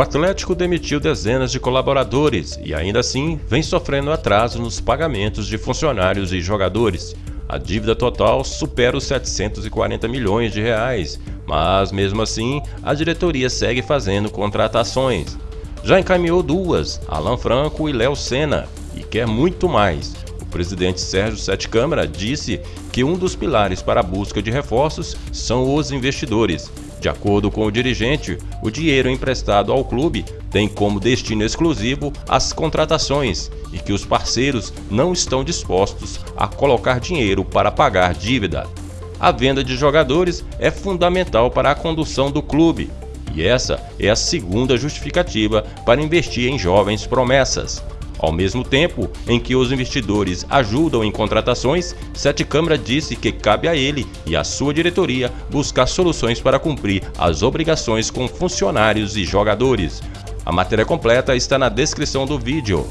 Atlético demitiu dezenas de colaboradores e ainda assim vem sofrendo atraso nos pagamentos de funcionários e jogadores. A dívida total supera os 740 milhões de reais, mas mesmo assim a diretoria segue fazendo contratações. Já encaminhou duas, Alan Franco e Léo Senna, e quer muito mais. O presidente Sérgio Sete Câmara disse que um dos pilares para a busca de reforços são os investidores de acordo com o dirigente, o dinheiro emprestado ao clube tem como destino exclusivo as contratações e que os parceiros não estão dispostos a colocar dinheiro para pagar dívida. A venda de jogadores é fundamental para a condução do clube e essa é a segunda justificativa para investir em jovens promessas. Ao mesmo tempo em que os investidores ajudam em contratações, Sete Câmara disse que cabe a ele e à sua diretoria buscar soluções para cumprir as obrigações com funcionários e jogadores. A matéria completa está na descrição do vídeo.